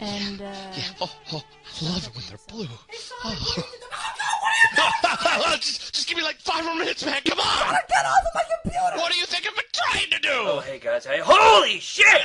And uh, Yeah. Oh, oh, I love it when they're blue. Oh. just, just give me like five more minutes, man. Come on. Get off of my computer! What do you think I've been trying to do? Oh, hey guys, hey, holy shit!